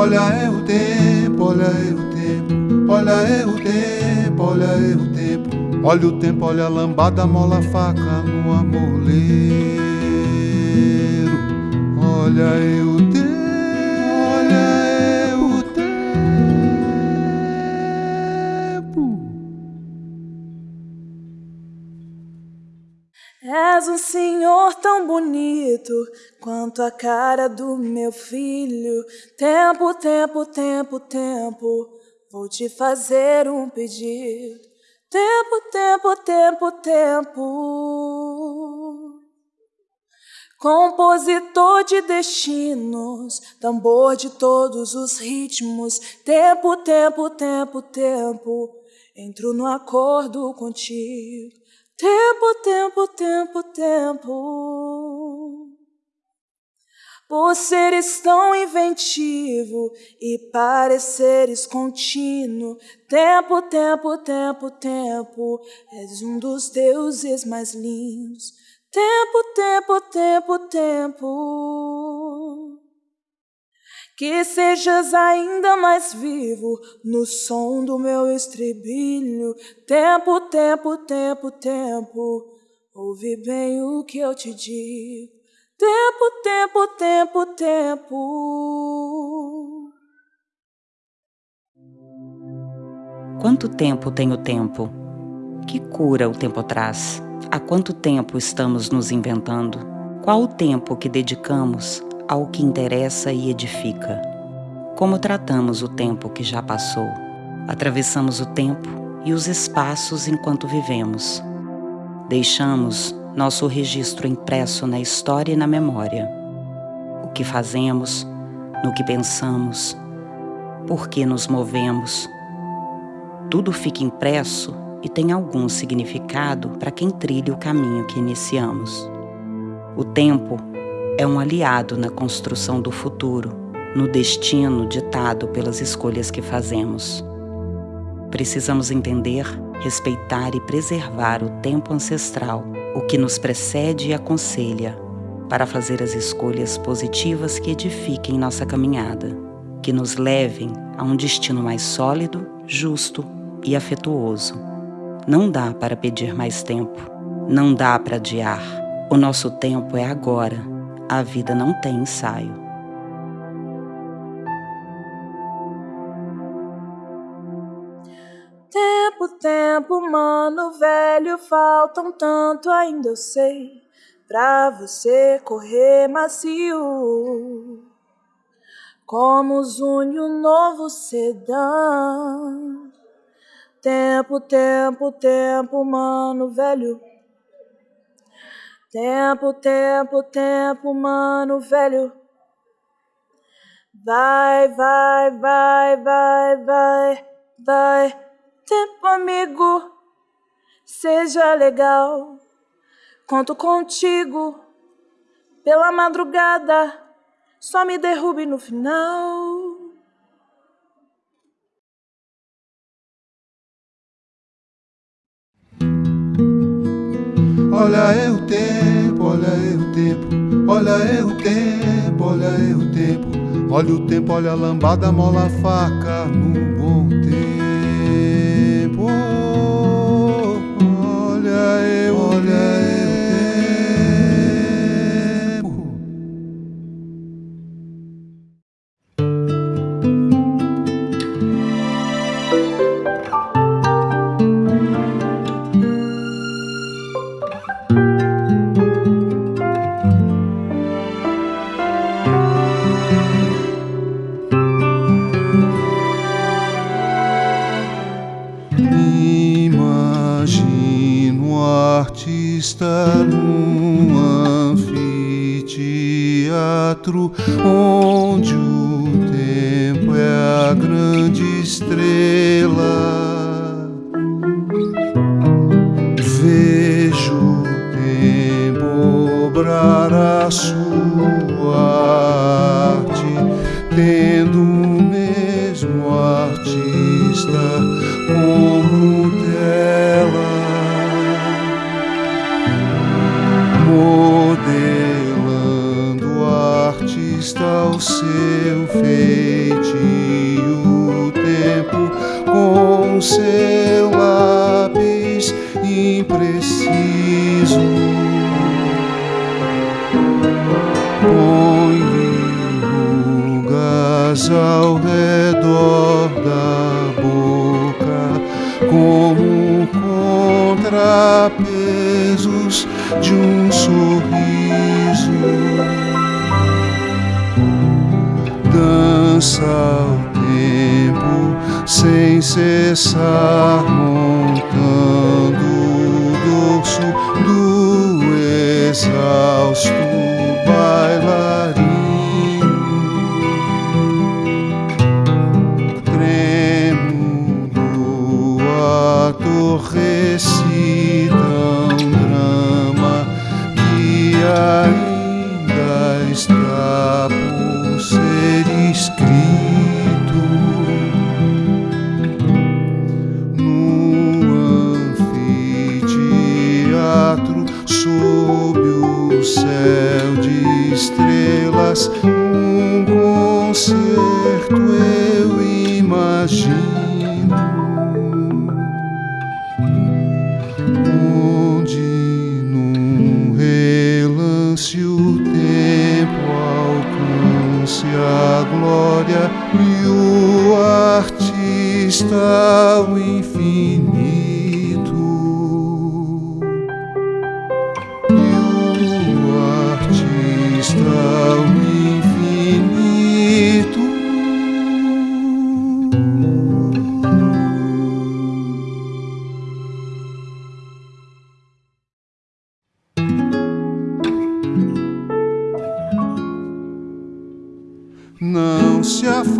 olha é o tempo, olha é o tempo, olha é o tempo, olha é o tempo. Olha o tempo, olha a lambada, mola a faca no amoleiro. Olha é És um senhor tão bonito quanto a cara do meu filho. Tempo, tempo, tempo, tempo, vou te fazer um pedido. Tempo, tempo, tempo, tempo. Compositor de destinos, tambor de todos os ritmos. Tempo, tempo, tempo, tempo. Entro no acordo contigo. Tempo, tempo, tempo, tempo. Por seres tão inventivo e pareceres contínuo, tempo, tempo, tempo, tempo, és um dos deuses mais lindos. Tempo, tempo, tempo, tempo. Que sejas ainda mais vivo no som do meu estribilho. Tempo, tempo, tempo, tempo. Ouve bem o que eu te digo. Tempo, tempo, tempo, tempo. Quanto tempo tem o tempo? Que cura o tempo traz? Há quanto tempo estamos nos inventando? Qual o tempo que dedicamos ao que interessa e edifica? Como tratamos o tempo que já passou? Atravessamos o tempo e os espaços enquanto vivemos. Deixamos nosso registro impresso na história e na memória. O que fazemos, no que pensamos, por que nos movemos. Tudo fica impresso e tem algum significado para quem trilha o caminho que iniciamos. O tempo é um aliado na construção do futuro, no destino ditado pelas escolhas que fazemos. Precisamos entender, respeitar e preservar o tempo ancestral o que nos precede e aconselha, para fazer as escolhas positivas que edifiquem nossa caminhada, que nos levem a um destino mais sólido, justo e afetuoso. Não dá para pedir mais tempo, não dá para adiar. O nosso tempo é agora, a vida não tem ensaio. Tempo, tempo, mano velho, falta um tanto, ainda eu sei, pra você correr macio. Como zune um novo sedã. Tempo, tempo, tempo, mano velho. Tempo, tempo, tempo, mano velho. Vai, vai, vai, vai, vai, vai tempo, amigo. Seja legal, conto contigo. Pela madrugada, só me derrube no final. Olha é o tempo, olha é o tempo, olha é o tempo, olha é o tempo. Olha o tempo, olha a lambada, mola a faca no bom tempo. Artista num anfiteatro onde o tempo é a grande estrela. Vejo artista ao seu feitio tempo com seu lápis impreciso. Põe rugas ao redor da boca como contrapesos de um sorriso dança ao tempo sem cessar montando o dorso do exausto bailarino trêmulo ator recita um drama que ainda está um concerto eu imagino. Onde num relance o tempo alcance a glória e o artista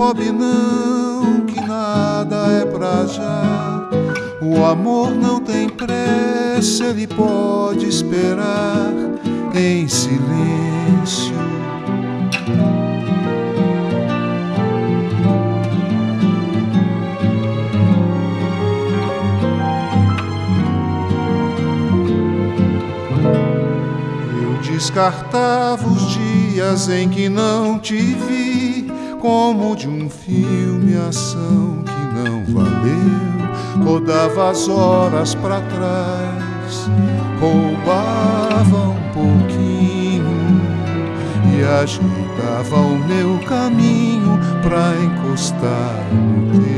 afobe não, que nada é pra já. O amor não tem pressa, ele pode esperar em silêncio. Eu descartava os dias em que não te vi, como de um filme ação que não valeu. Rodava as horas pra trás, roubava um pouquinho e ajeitava o meu caminho pra encostar no teu.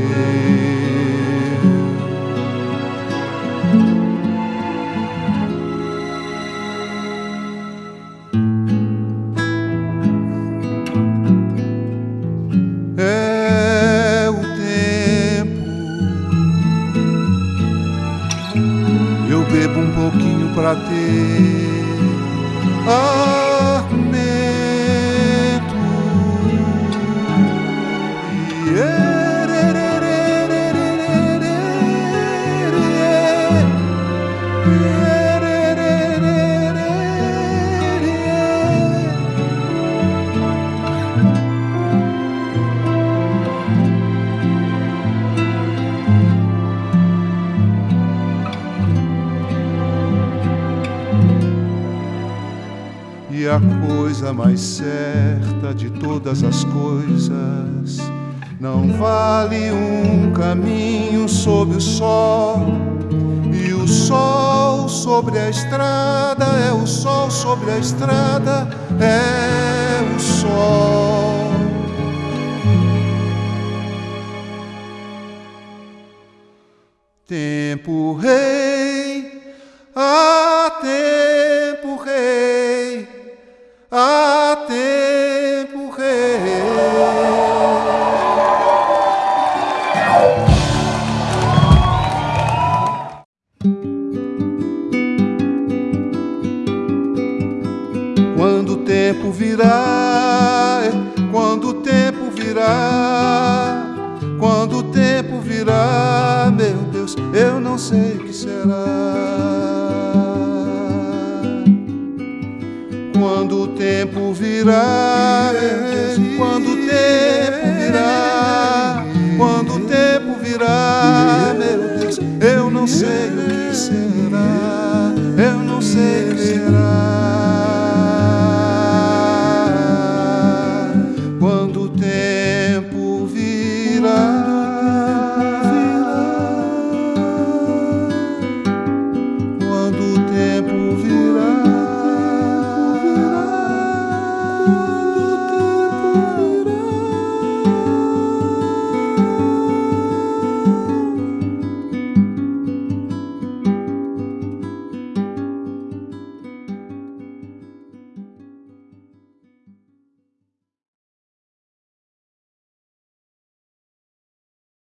Pouquinho pra A coisa mais certa de todas as coisas não vale um caminho sob o sol. E o sol sobre a estrada é o sol sobre a estrada é o sol. Tempo rei, há meu Deus, eu não sei o que será. Quando o tempo virá, quando o tempo virá, quando o tempo virá, meu Deus, eu não sei o que será.